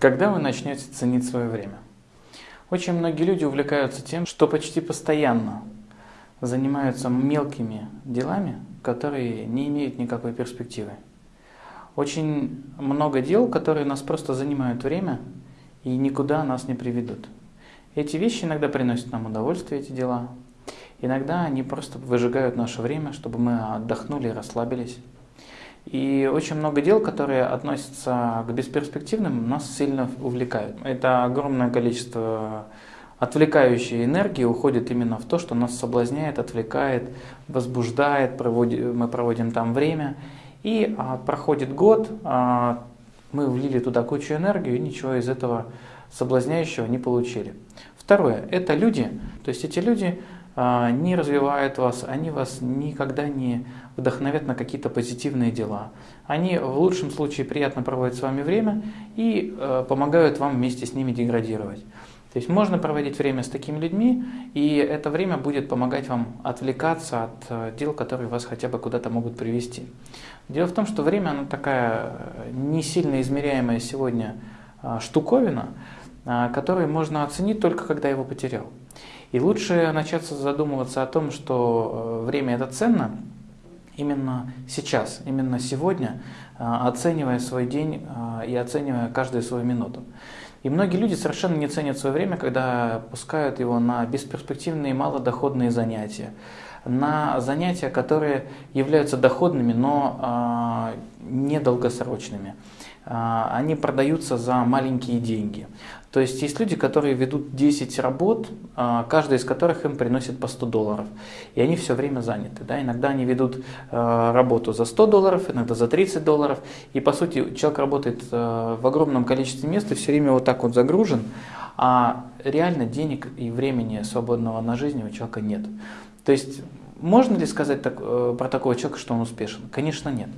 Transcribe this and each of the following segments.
Когда вы начнете ценить свое время? Очень многие люди увлекаются тем, что почти постоянно занимаются мелкими делами, которые не имеют никакой перспективы. Очень много дел, которые нас просто занимают время и никуда нас не приведут. Эти вещи иногда приносят нам удовольствие, эти дела. Иногда они просто выжигают наше время, чтобы мы отдохнули и расслабились. И очень много дел, которые относятся к бесперспективным, нас сильно увлекают. Это огромное количество отвлекающей энергии уходит именно в то, что нас соблазняет, отвлекает, возбуждает, проводим, мы проводим там время. И а, проходит год, а, мы влили туда кучу энергии и ничего из этого соблазняющего не получили. Второе, это люди, то есть эти люди не развивают вас, они вас никогда не вдохновят на какие-то позитивные дела. Они в лучшем случае приятно проводят с вами время и э, помогают вам вместе с ними деградировать. То есть можно проводить время с такими людьми, и это время будет помогать вам отвлекаться от э, дел, которые вас хотя бы куда-то могут привести. Дело в том, что время оно такая э, не сильно измеряемая сегодня а, штуковина, а, которую можно оценить только когда его потерял. И лучше начаться задумываться о том, что э, время это ценно, именно сейчас, именно сегодня, а, оценивая свой день и оценивая каждую свою минуту. И многие люди совершенно не ценят свое время, когда пускают его на бесперспективные малодоходные занятия, на занятия, которые являются доходными, но э, недолгосрочными. Э, они продаются за маленькие деньги. То есть есть люди, которые ведут 10 работ, а, каждая из которых им приносит по 100 долларов. И они все время заняты. Да? Иногда они ведут а, работу за 100 долларов, иногда за 30 долларов. И по сути человек работает а, в огромном количестве мест и все время вот так вот загружен. А реально денег и времени свободного на жизнь у человека нет. То есть можно ли сказать так, э, про такого человека, что он успешен? Конечно, нет.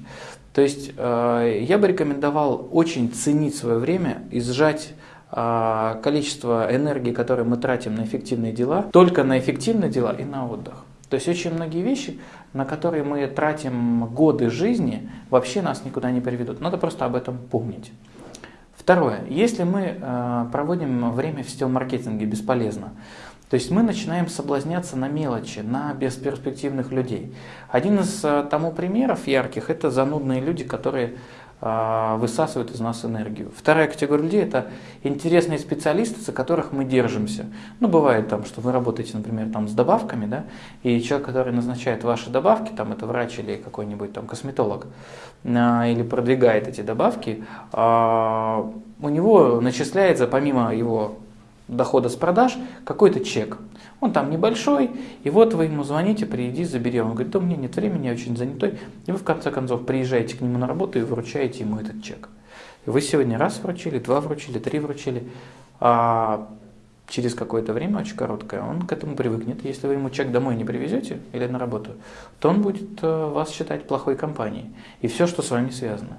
То есть э, я бы рекомендовал очень ценить свое время и сжать а, количество энергии, которое мы тратим на эффективные дела, только на эффективные дела и на отдых. То есть очень многие вещи, на которые мы тратим годы жизни, вообще нас никуда не приведут. Надо просто об этом помнить. Второе. Если мы э, проводим время в сетевом маркетинге бесполезно, то есть мы начинаем соблазняться на мелочи, на бесперспективных людей. Один из э, тому примеров ярких – это занудные люди, которые а, высасывают из нас энергию. Вторая категория людей – это интересные специалисты, за которых мы держимся. Ну, бывает там, что вы работаете, например, там, с добавками, да, и человек, который назначает ваши добавки, там, это врач или какой-нибудь там косметолог, а, или продвигает эти добавки, у него начисляется, помимо его дохода с продаж какой-то чек. Он там небольшой, и вот вы ему звоните, приди, забери. Он говорит, да у меня нет времени, я очень занятой. И вы в конце концов приезжаете к нему на работу и вручаете ему этот чек. Вы сегодня раз вручили, два вручили, три вручили, а через какое-то время, очень короткое, он к этому привыкнет. Если вы ему чек домой не привезете или на работу, то он будет э, вас считать плохой компанией. И все, что с вами связано.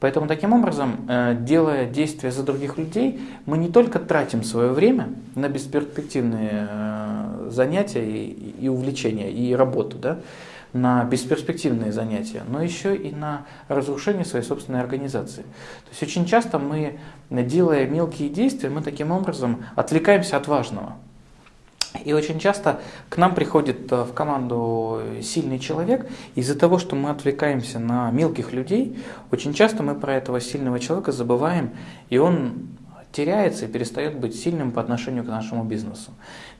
Поэтому таким образом, э, делая действия за других людей, мы не только тратим свое время на бесперспективные э, занятия и увлечения, и работу, да, на бесперспективные занятия, но еще и на разрушение своей собственной организации. То есть очень часто мы, делая мелкие действия, мы таким образом отвлекаемся от важного. И очень часто к нам приходит э, в команду сильный человек, из-за того, что мы отвлекаемся на мелких людей, очень часто мы про этого сильного человека забываем, и он теряется и перестает быть сильным по отношению к нашему бизнесу.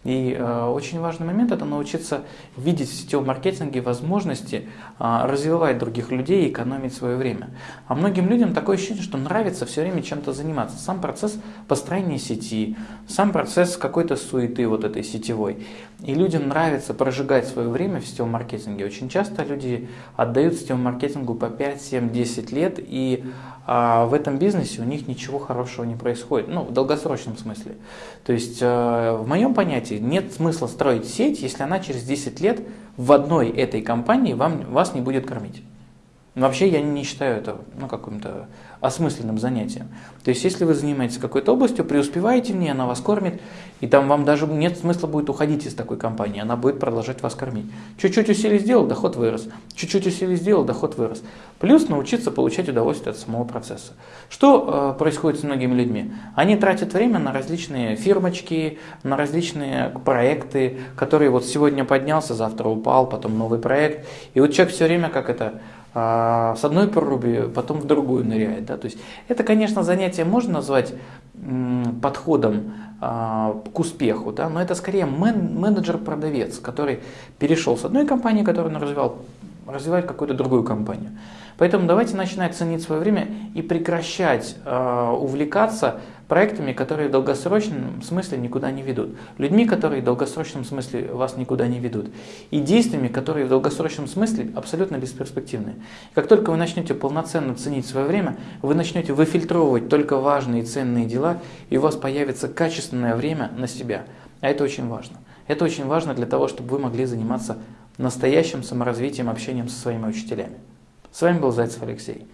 И э, очень важный момент это научиться видеть в сетевом маркетинге возможности э, развивать других людей и экономить свое время. А многим людям такое ощущение, что нравится все время чем-то заниматься. Сам процесс построения сети, сам процесс какой-то суеты вот этой сетевой. И людям нравится прожигать свое время в сетевом маркетинге. Очень часто люди отдают сетевому маркетингу по 5, 7, 10 лет, и э, в этом бизнесе у них ничего хорошего не происходит. Ну, в долгосрочном смысле. То есть, э, в моем понятии, нет смысла строить сеть, если она через 10 лет в одной этой компании вам, вас не будет кормить. Вообще я не считаю это ну, каким-то осмысленным занятием. То есть, если вы занимаетесь какой-то областью, преуспеваете в ней, она вас кормит, и там вам даже нет смысла будет уходить из такой компании, она будет продолжать вас кормить. Чуть-чуть усилий сделал, доход вырос. Чуть-чуть усилий сделал, доход вырос. Плюс научиться получать удовольствие от самого процесса. Что э, происходит с многими людьми? Они тратят время на различные фирмочки, на различные проекты, которые вот сегодня поднялся, завтра упал, потом новый проект. И вот человек все время как это с одной проруби, потом в другую ныряет. Да? То есть это, конечно, занятие можно назвать подходом а, к успеху, да? но это скорее мен менеджер-продавец, который перешел с одной компании, которую он развивал, развивать какую-то другую компанию. Поэтому давайте начинать ценить свое время и прекращать э, увлекаться проектами, которые в долгосрочном смысле никуда не ведут, людьми, которые в долгосрочном смысле вас никуда не ведут, и действиями, которые в долгосрочном смысле абсолютно бесперспективны. Как только вы начнете полноценно ценить свое время, вы начнете выфильтровывать только важные и ценные дела, и у вас появится качественное время на себя. А это очень важно. Это очень важно для того, чтобы вы могли заниматься настоящим саморазвитием, общением со своими учителями. С вами был Зайцев Алексей.